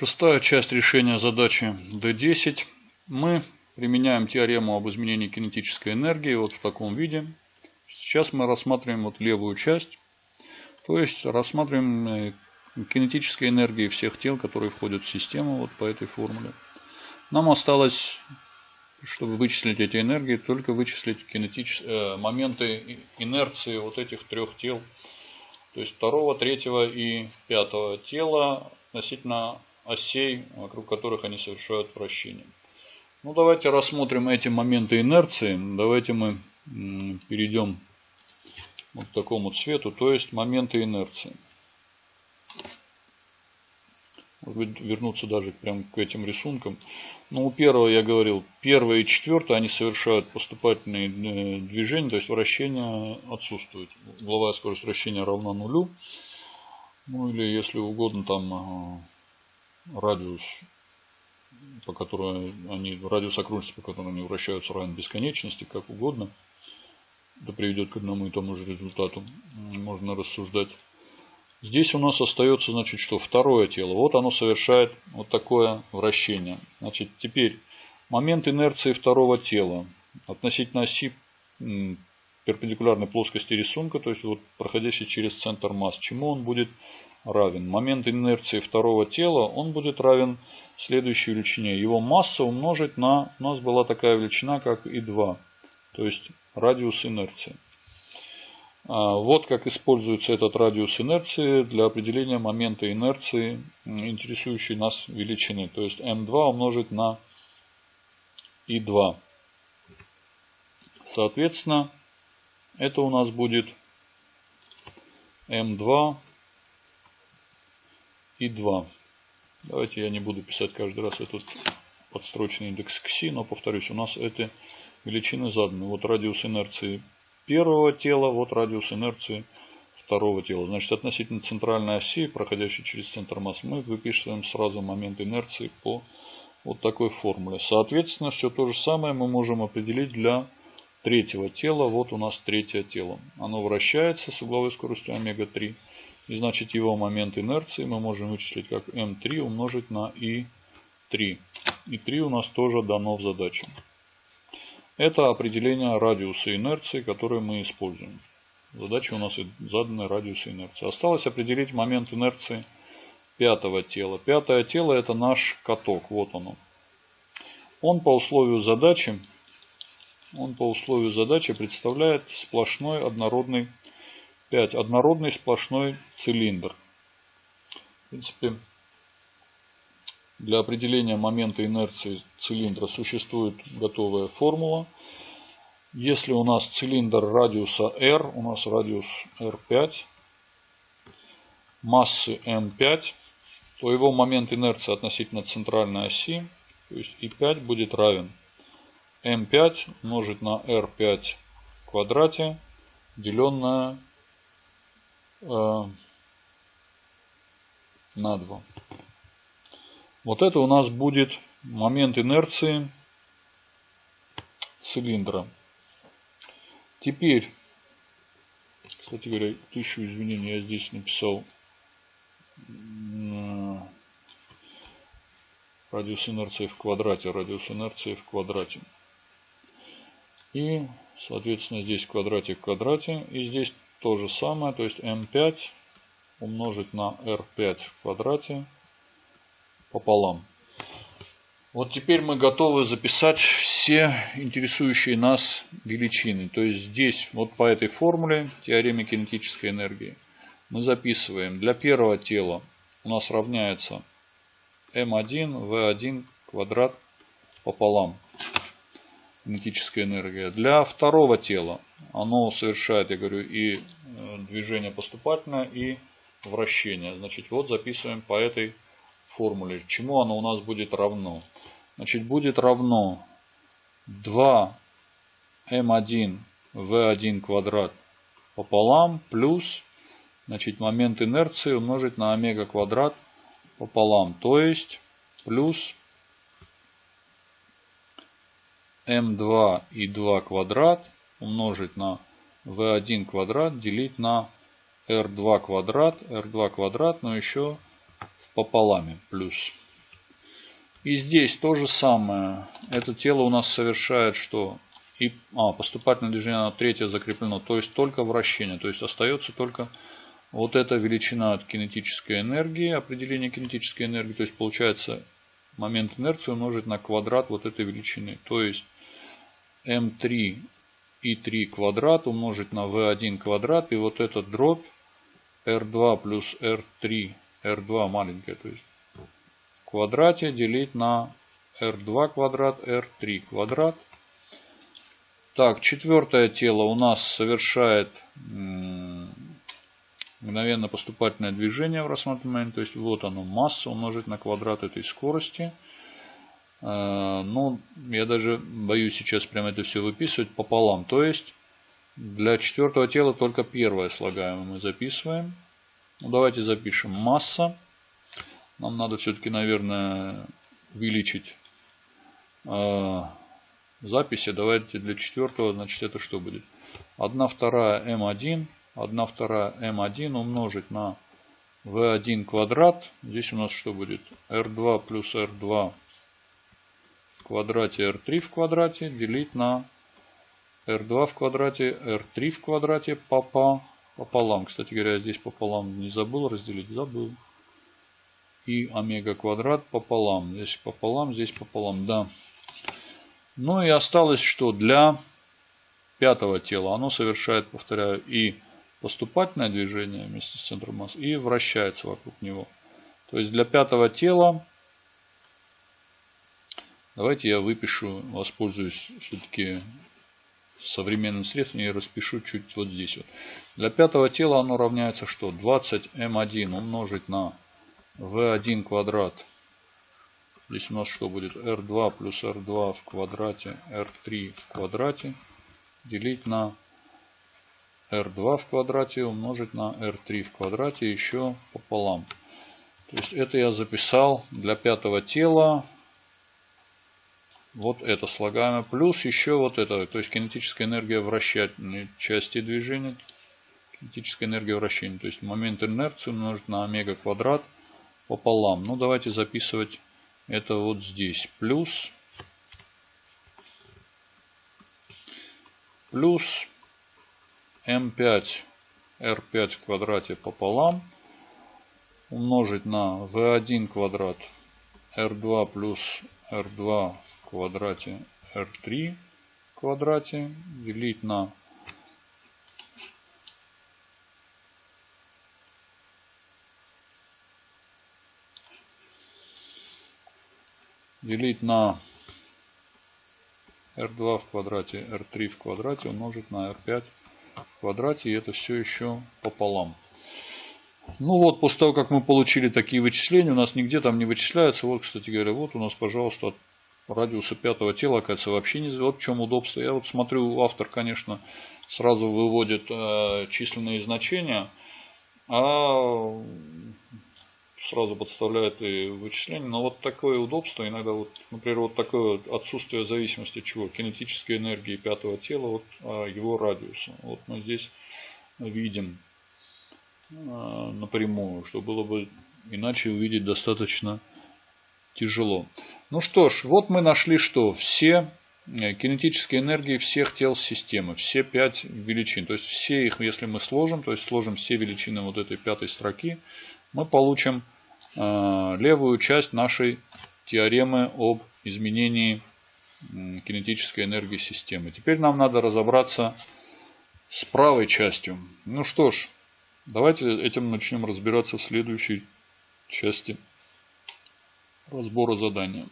Шестая часть решения задачи D10. Мы применяем теорему об изменении кинетической энергии вот в таком виде. Сейчас мы рассматриваем вот левую часть. То есть рассматриваем э, кинетические энергии всех тел, которые входят в систему вот по этой формуле. Нам осталось, чтобы вычислить эти энергии, только вычислить кинетич... э, моменты инерции вот этих трех тел. То есть второго, третьего и пятого тела относительно осей, вокруг которых они совершают вращение. Ну, давайте рассмотрим эти моменты инерции. Давайте мы перейдем вот к такому цвету, то есть моменты инерции. Может быть, вернуться даже прям к этим рисункам. Ну, у первого я говорил, первое и четвертое, они совершают поступательные э, движения, то есть вращение отсутствует. Угловая скорость вращения равна нулю. Ну, или, если угодно, там радиус, по которому они, радиус окружности, по которому они вращаются, равен бесконечности, как угодно. Это приведет к одному и тому же результату. Можно рассуждать. Здесь у нас остается, значит, что второе тело. Вот оно совершает вот такое вращение. Значит, теперь момент инерции второго тела относительно оси перпендикулярной плоскости рисунка, то есть вот проходящий через центр масс. Чему он будет равен. Момент инерции второго тела, он будет равен следующей величине. Его масса умножить на, у нас была такая величина, как И2, то есть радиус инерции. А, вот как используется этот радиус инерции для определения момента инерции, интересующей нас величины. То есть М2 умножить на И2. Соответственно, это у нас будет М2 и 2. Давайте я не буду писать каждый раз этот подстрочный индекс кси, но повторюсь, у нас эти величины заданы. Вот радиус инерции первого тела, вот радиус инерции второго тела. Значит, относительно центральной оси, проходящей через центр масс, мы выписываем сразу момент инерции по вот такой формуле. Соответственно, все то же самое мы можем определить для третьего тела. Вот у нас третье тело. Оно вращается с угловой скоростью омега-3. И значит его момент инерции мы можем вычислить как m3 умножить на i3. И3 у нас тоже дано в задаче. Это определение радиуса инерции, которое мы используем. Задача у нас заданы радиусы инерции. Осталось определить момент инерции пятого тела. Пятое тело это наш каток. Вот оно. Он по условию задачи, он по условию задачи представляет сплошной однородный 5. Однородный сплошной цилиндр. В принципе, для определения момента инерции цилиндра существует готовая формула. Если у нас цилиндр радиуса r, у нас радиус r5, массы m5, то его момент инерции относительно центральной оси, то есть и5 будет равен m5 умножить на r5 в квадрате, деленное Э, на 2. Вот это у нас будет момент инерции цилиндра. Теперь, кстати говоря, тысячу извинений я здесь написал э, радиус инерции в квадрате, радиус инерции в квадрате. И, соответственно, здесь квадратик в квадрате. И здесь то же самое, то есть m5 умножить на r5 в квадрате пополам. Вот теперь мы готовы записать все интересующие нас величины. То есть здесь, вот по этой формуле, теореме кинетической энергии, мы записываем для первого тела у нас равняется m1 v1 квадрат пополам кинетическая энергия. Для второго тела оно совершает, я говорю, и э, движение поступательное, и вращение. Значит, вот записываем по этой формуле. Чему оно у нас будет равно? Значит, будет равно 2 m1 v1 квадрат пополам плюс значит, момент инерции умножить на омега квадрат пополам. То есть плюс m2 и 2 квадрат умножить на v1 квадрат делить на r2 квадрат, r2 квадрат, но еще пополаме плюс. И здесь то же самое. Это тело у нас совершает что? И, а, поступательное движение на третье закреплено. То есть только вращение. То есть остается только вот эта величина от кинетической энергии, определение кинетической энергии. То есть получается момент инерции умножить на квадрат вот этой величины. То есть m3 и 3 квадрат умножить на v1 квадрат. И вот этот дробь r2 плюс r3, r2 маленькая, то есть в квадрате делить на r2 квадрат, r3 квадрат. Так, четвертое тело у нас совершает мгновенно поступательное движение в рассматриваемый. То есть вот оно, масса умножить на квадрат этой скорости. Э, ну, я даже боюсь сейчас прямо это все выписывать пополам. То есть для четвертого тела только первое слагаемое мы записываем. Ну, давайте запишем масса. Нам надо все-таки, наверное, увеличить э, записи. Давайте для четвертого, значит, это что будет? 1 вторая М1 1 вторая m1 умножить на v1 квадрат. Здесь у нас что будет? r2 плюс r2 в квадрате r3 в квадрате делить на r2 в квадрате r3 в квадрате пополам. Кстати говоря, здесь пополам не забыл разделить. Забыл. И омега квадрат пополам. Здесь пополам, здесь пополам. Да. Ну и осталось что? Для пятого тела оно совершает, повторяю, и поступательное движение вместе с центром массы и вращается вокруг него. То есть для пятого тела давайте я выпишу, воспользуюсь все-таки современным средством и распишу чуть вот здесь. Вот. Для пятого тела оно равняется что? 20m1 умножить на v1 квадрат. Здесь у нас что будет? r2 плюс r2 в квадрате, r3 в квадрате делить на r2 в квадрате умножить на r3 в квадрате еще пополам. То есть это я записал для пятого тела. Вот это слагаемое. Плюс еще вот это. То есть кинетическая энергия вращательной части движения. Кинетическая энергия вращения. То есть момент инерции умножить на омега квадрат пополам. Ну давайте записывать это вот здесь. Плюс. Плюс m5 r5 в квадрате пополам умножить на v1 квадрат r2 плюс r2 в квадрате r3 в квадрате делить на делить на r2 в квадрате r3 в квадрате умножить на r5 в квадрате. И это все еще пополам. Ну вот, после того, как мы получили такие вычисления, у нас нигде там не вычисляется. Вот, кстати говоря, вот у нас, пожалуйста, от радиуса пятого тела, оказывается, вообще не... Вот в чем удобство. Я вот смотрю, автор, конечно, сразу выводит э, численные значения, а сразу подставляет и вычисление. Но вот такое удобство, иногда, вот, например, вот такое отсутствие зависимости чего? Кинетической энергии пятого тела от а, его радиуса. Вот мы здесь видим напрямую, что было бы иначе увидеть достаточно тяжело. Ну что ж, вот мы нашли что? Все э, кинетические энергии всех тел системы, все пять величин. То есть все их, если мы сложим, то есть сложим все величины вот этой пятой строки, мы получим э, левую часть нашей теоремы об изменении кинетической энергии системы. Теперь нам надо разобраться с правой частью. Ну что ж, давайте этим начнем разбираться в следующей части разбора задания.